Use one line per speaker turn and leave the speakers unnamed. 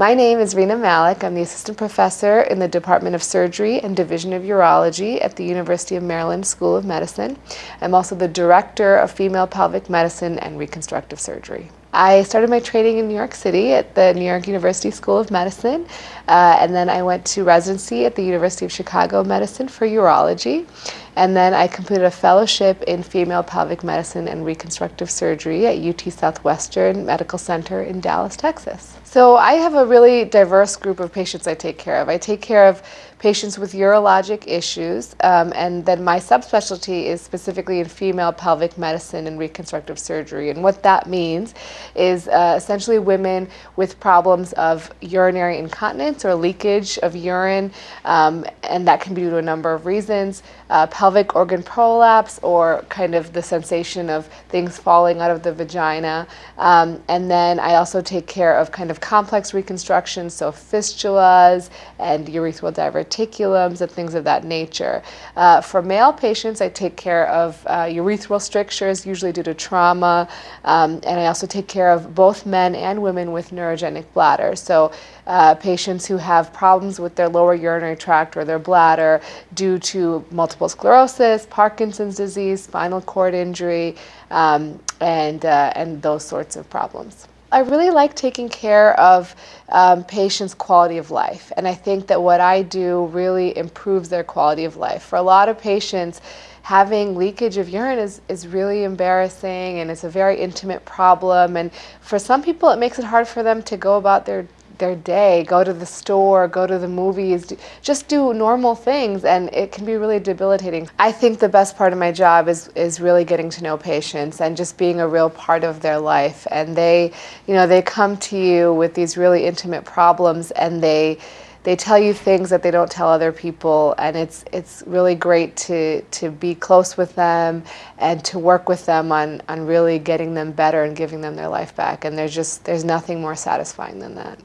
My name is Rena Malik. I'm the assistant professor in the Department of Surgery and Division of Urology at the University of Maryland School of Medicine. I'm also the director of female pelvic medicine and reconstructive surgery. I started my training in New York City at the New York University School of Medicine, uh, and then I went to residency at the University of Chicago Medicine for urology. And then I completed a fellowship in female pelvic medicine and reconstructive surgery at UT Southwestern Medical Center in Dallas, Texas. So I have a really diverse group of patients I take care of. I take care of patients with urologic issues, um, and then my subspecialty is specifically in female pelvic medicine and reconstructive surgery. And what that means is uh, essentially women with problems of urinary incontinence or leakage of urine, um, and that can be due to a number of reasons. Uh, pelvic organ prolapse or kind of the sensation of things falling out of the vagina. Um, and then I also take care of kind of complex reconstruction, so fistulas and urethral diverticulums and things of that nature. Uh, for male patients, I take care of uh, urethral strictures, usually due to trauma, um, and I also take care of both men and women with neurogenic bladder. So uh, patients who have problems with their lower urinary tract or their bladder due to multiple sclerosis, Parkinson's disease, spinal cord injury, um, and, uh, and those sorts of problems. I really like taking care of um, patients' quality of life, and I think that what I do really improves their quality of life. For a lot of patients, having leakage of urine is, is really embarrassing and it's a very intimate problem, and for some people, it makes it hard for them to go about their their day, go to the store, go to the movies, just do normal things and it can be really debilitating. I think the best part of my job is, is really getting to know patients and just being a real part of their life. And they, you know, they come to you with these really intimate problems and they, they tell you things that they don't tell other people and it's it's really great to to be close with them and to work with them on on really getting them better and giving them their life back and there's just there's nothing more satisfying than that